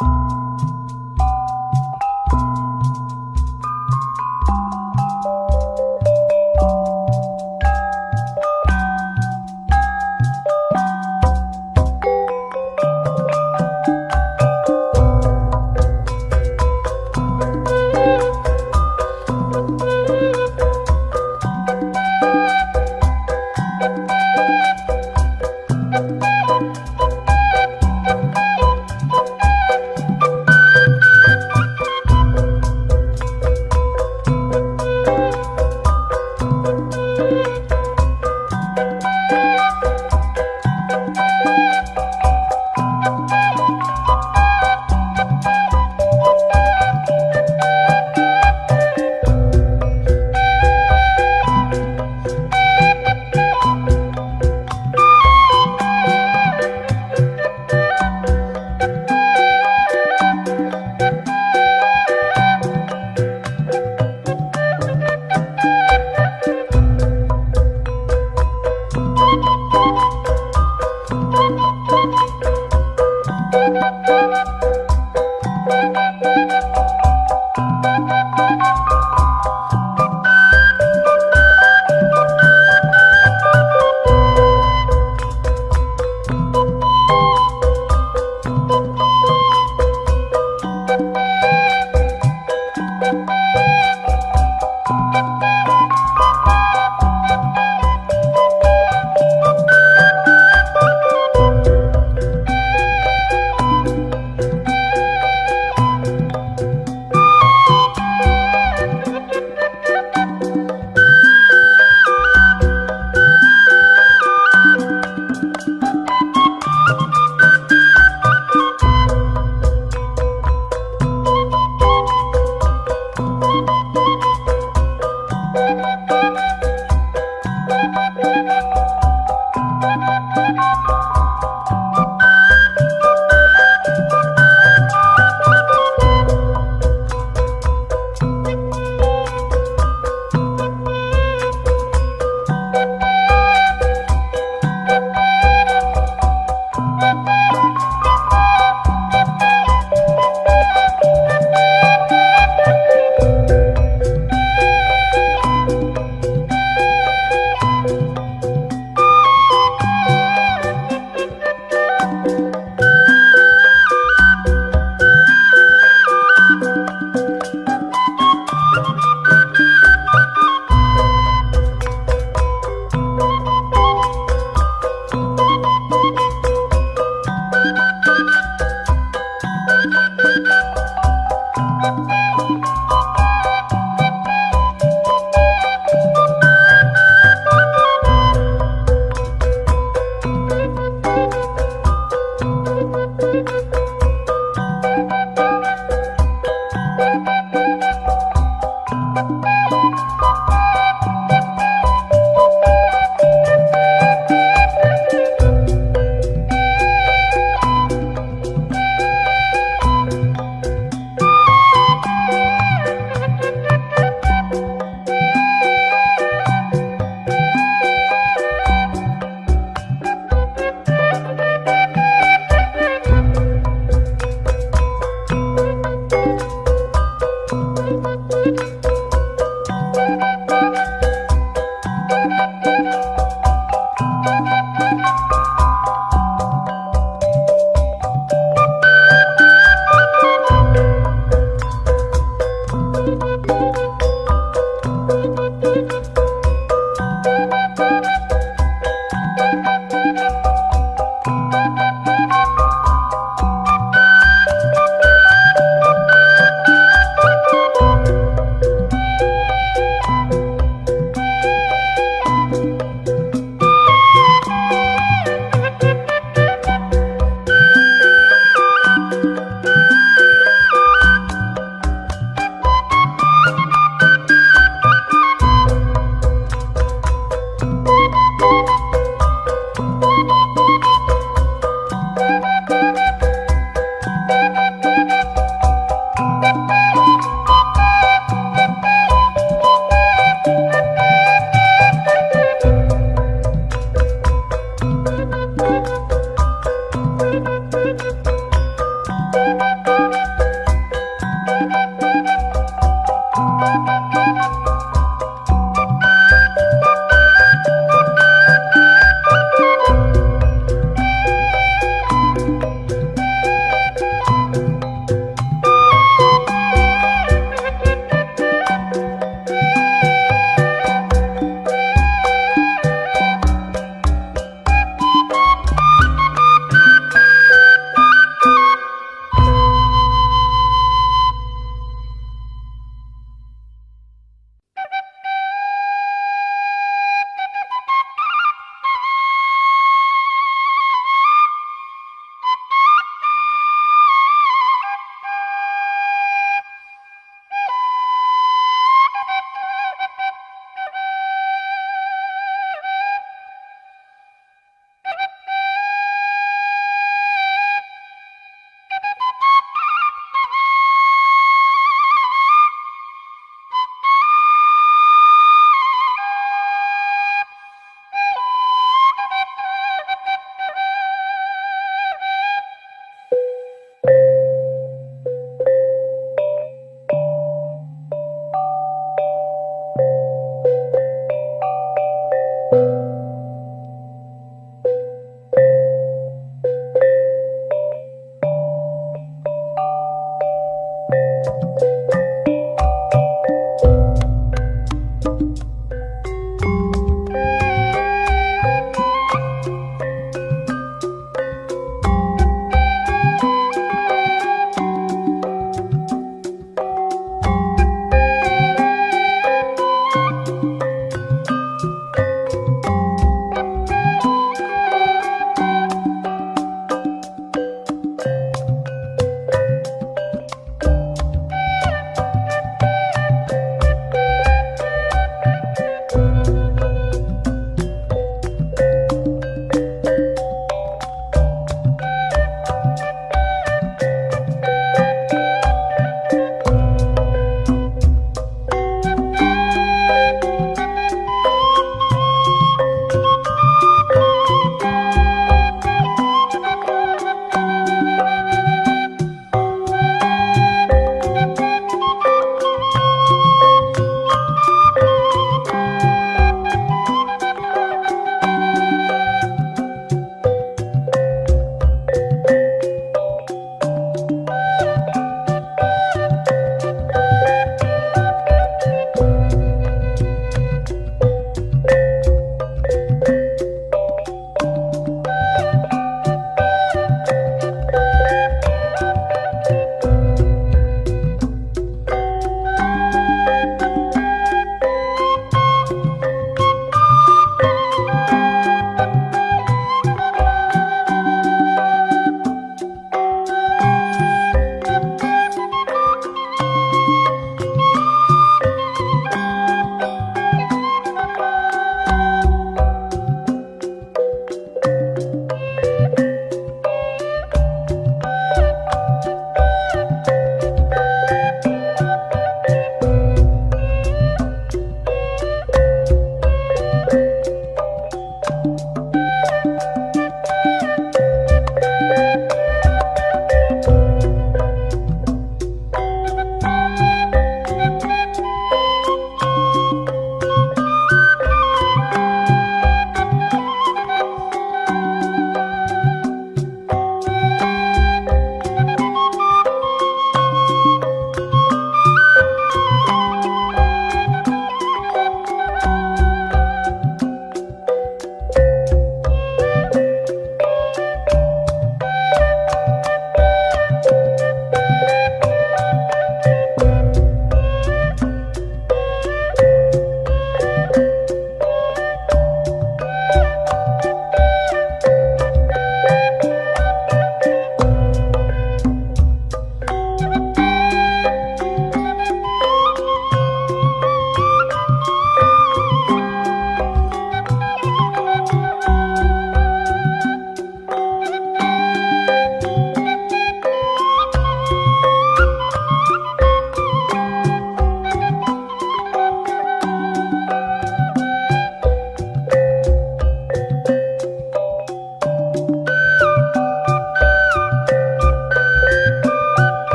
Música